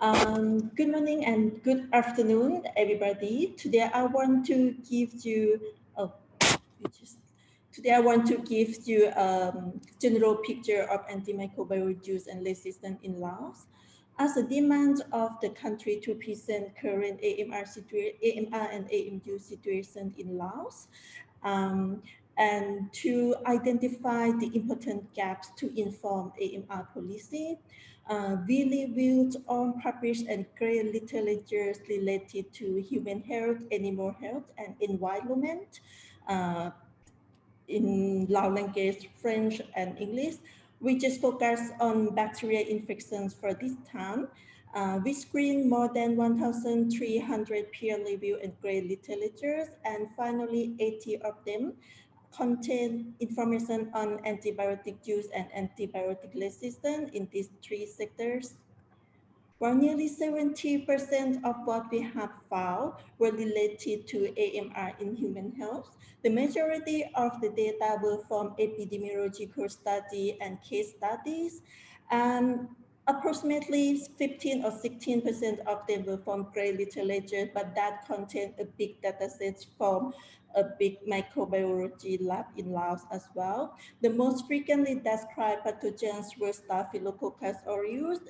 Um, good morning and good afternoon, everybody. Today I want to give you, oh, just, today I want to give you a um, general picture of antimicrobial use and resistance in Laos. As a demand of the country to present current AMR, AMR and AMU situation in Laos, um, and to identify the important gaps to inform AMR policy, uh, we reviewed on published and grey literature related to human health, animal health, and environment uh, in Lao language, French, and English. We just focus on bacterial infections for this time. Uh, we screened more than 1,300 peer-reviewed and grey literatures, and finally 80 of them contain information on antibiotic use and antibiotic resistance in these three sectors. While nearly 70% of what we have found were related to AMR in human health, the majority of the data were from epidemiological study and case studies. And approximately 15 or 16% of them were from grey literature, but that contained a big data set from a big microbiology lab in Laos as well. The most frequently described pathogens were Staphylococcus aureus,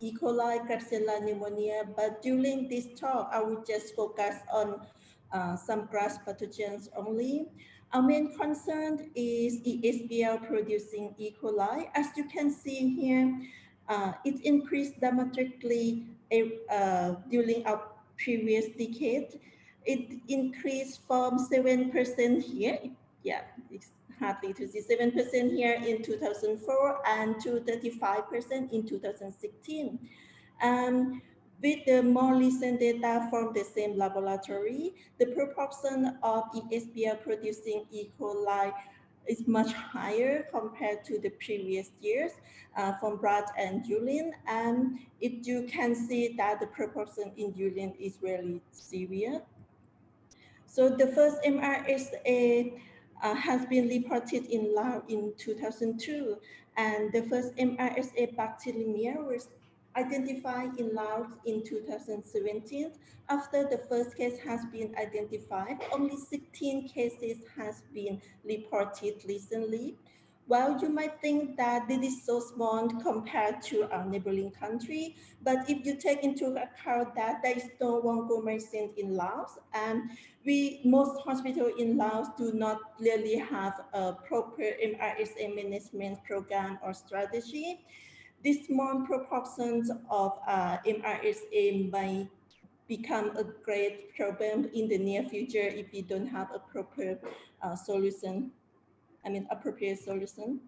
E. coli, Klebsiella pneumonia, but during this talk, I will just focus on uh, some GLASS pathogens only. Our main concern is ESBL producing E. coli. As you can see here, uh, it increased dramatically uh, during our previous decade it increased from 7% here. Yeah, it's hardly to see 7% here in 2004 and to 35% in 2016. Um, with the more recent data from the same laboratory, the proportion of ESBL producing E. coli is much higher compared to the previous years uh, from Brad and urine. And if you can see that the proportion in urine is really severe. So the first MRSA uh, has been reported in Laos in 2002, and the first MRSA bacteremia was identified in Laos in 2017. After the first case has been identified, only 16 cases has been reported recently. Well, you might think that this is so small compared to our neighboring country, but if you take into account that there is no vancomycin in Laos, and we most hospitals in Laos do not really have a proper MRSA management program or strategy, this small proportions of uh, MRSA may become a great problem in the near future if we don't have a proper uh, solution I mean, appropriate solution.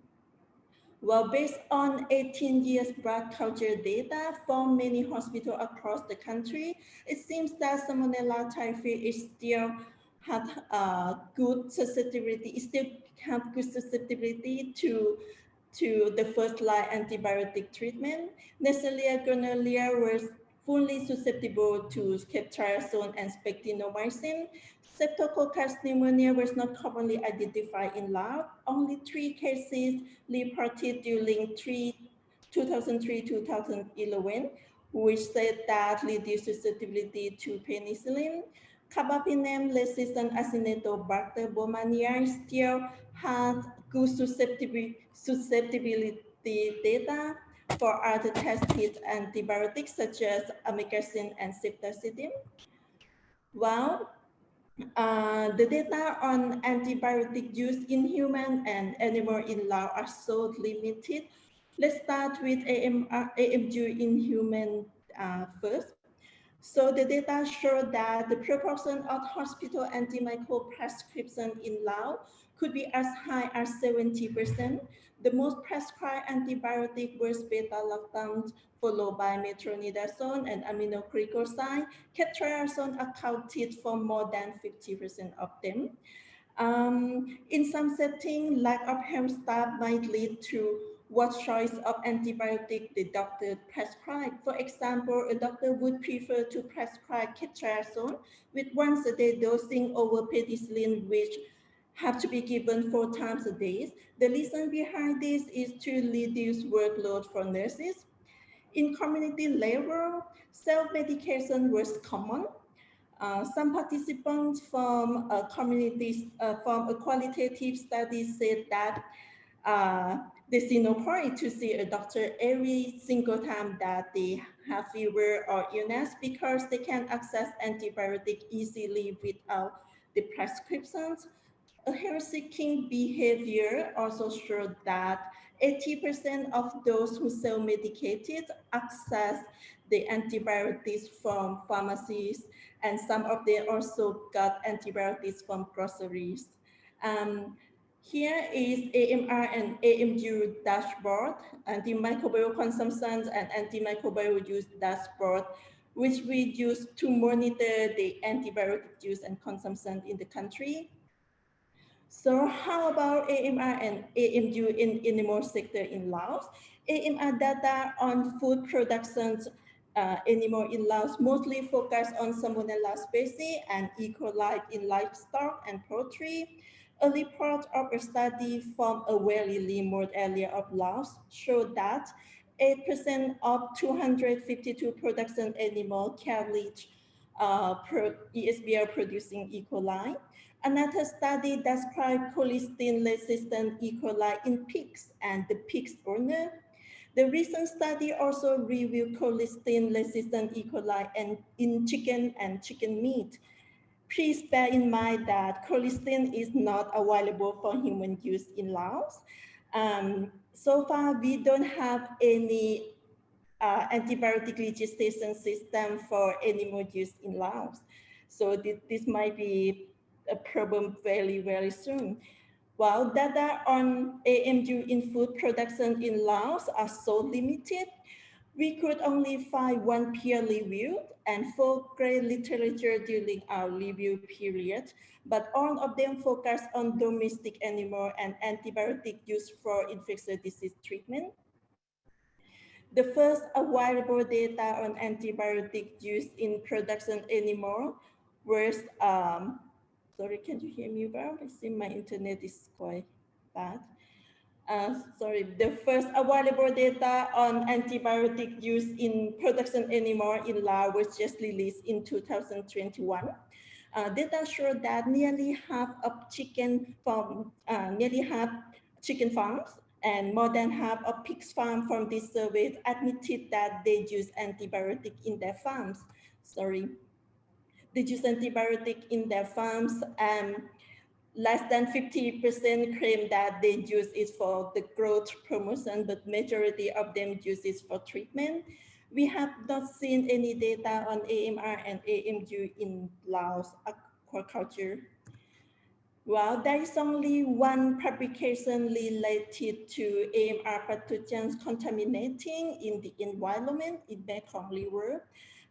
Well, based on 18 years blood culture data from many hospitals across the country, it seems that Salmonella typhi is still have uh, good susceptibility, it still have good susceptibility to to the first line antibiotic treatment. Neisseria gonorrhea was fully susceptible to ceftriaxone and spectinomycin. Streptococcus pneumonia was not commonly identified in lab. Only three cases reported during 2003-2011, which said that reduced susceptibility to penicillin. Carbapenem resistant Acinetobacter baumannii still had good susceptibility, data for other tested antibiotics such as amikacin and ceftazidime. Well, uh, the data on antibiotic use in human and animal in Laos are so limited. Let's start with AMR, AMU in human uh, first. So the data show that the proportion of hospital antimicrobial prescription in Laos could be as high as 70%. The most prescribed antibiotic was beta-lactam, followed by metronidazole and aminoglycoside. Ceftriaxone accounted for more than 50% of them. Um, in some settings, lack of health staff might lead to what choice of antibiotic the doctor prescribe. For example, a doctor would prefer to prescribe ceftriaxone with once a day dosing over penicillin, which have to be given four times a day. The reason behind this is to reduce workload for nurses. In community level, self-medication was common. Uh, some participants from a community, uh, from a qualitative study said that uh, they see no point to see a doctor every single time that they have fever or illness because they can access antibiotic easily without the prescriptions. Health-seeking behavior also showed that 80% of those who self-medicated access the antibiotics from pharmacies, and some of them also got antibiotics from groceries. Um, here is AMR and AMU dashboard, antimicrobial consumption and antimicrobial use dashboard, which we use to monitor the antibiotic use and consumption in the country. So how about AMR and AMU in animal sector in Laos? AMR data on food production uh, animal in Laos mostly focus on Salmonella species and E. coli in livestock and poultry. A report of a study from a very remote area of Laos showed that 8% of 252 production animals carried uh, ESBL producing E. coli. Another study described colistin-resistant E. coli in pigs and the pig's owner. The recent study also reviewed colistin-resistant E. coli and in chicken and chicken meat. Please bear in mind that colistin is not available for human use in Laos. Um, so far, we don't have any uh, antibiotic registration system for animal use in Laos. So this, this might be a problem very, very soon. While data on AMU in food production in Laos are so limited, we could only find one peer review and four grey literature during our review period, but all of them focus on domestic animal and antibiotic use for infectious disease treatment. The first available data on antibiotic use in production animal was um, Sorry, can you hear me well? I see my internet is quite bad. Uh, sorry, the first available data on antibiotic use in production animal in Laos was just released in 2021. Uh, data showed that nearly half of chicken farm, uh, nearly half chicken farms and more than half of pigs farm from this survey admitted that they use antibiotic in their farms. Sorry they use antibiotic in their farms and less than 50% claim that they use it for the growth promotion, but majority of them use it for treatment. We have not seen any data on AMR and AMU in Laos aquaculture. Well, there is only one publication related to AMR pathogens contaminating in the environment in Mekong River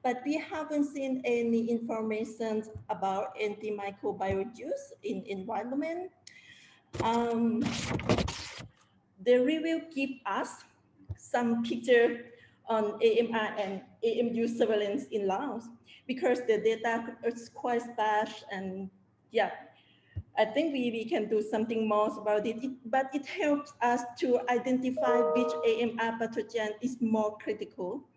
but we haven't seen any information about antimicrobial use in environment. Um, the review give us some picture on AMR and AMU surveillance in Laos because the data is quite sparse and yeah, I think we, we can do something more about it, it, but it helps us to identify which AMR pathogen is more critical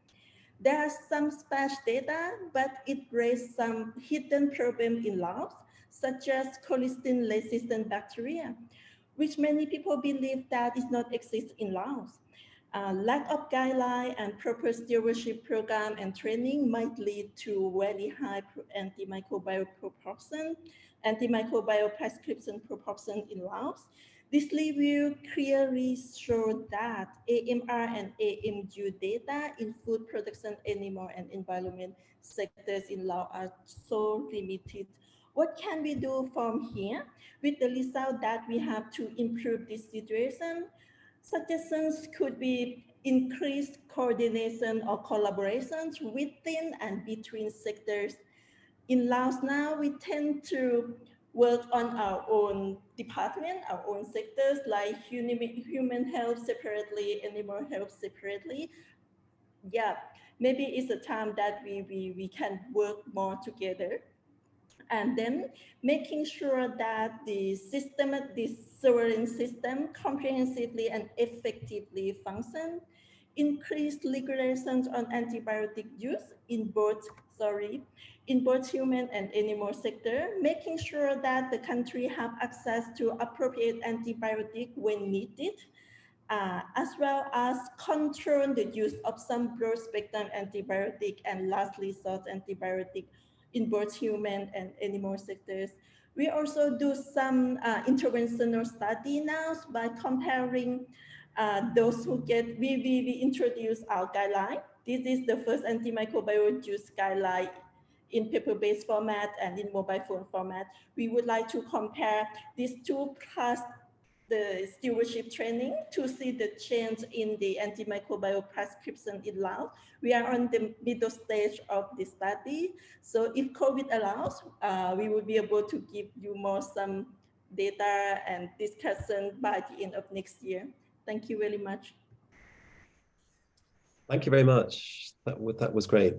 there are some sparse data, but it raised some hidden problems in Laos, such as colistin-resistant bacteria, which many people believe that is not exist in Laos. Uh, lack of guideline and proper stewardship program and training might lead to very high antimicrobial proportion, antimicrobial prescription proportion in Laos, this review clearly showed that AMR and AMU data in food production, animal and environment sectors in Laos are so limited. What can we do from here? With the result that we have to improve this situation, suggestions could be increased coordination or collaborations within and between sectors. In Laos now, we tend to work on our own department, our own sectors like human health separately, animal health separately. Yeah, maybe it's a time that we, we, we can work more together. And then making sure that the system, the surveillance system comprehensively and effectively function increased regulations on antibiotic use in both, sorry, in both human and animal sector, making sure that the country have access to appropriate antibiotic when needed, uh, as well as control the use of some broad spectrum antibiotic and lastly, resort antibiotic in both human and animal sectors. We also do some uh, interventional study now by comparing uh, those who get, we, we, we introduce our guideline. This is the first antimicrobial use guideline in paper-based format and in mobile phone format. We would like to compare these two plus the stewardship training to see the change in the antimicrobial prescription in Laos. We are on the middle stage of the study. So if COVID allows, uh, we will be able to give you more some data and discussion by the end of next year. Thank you very much. Thank you very much. That, that was great.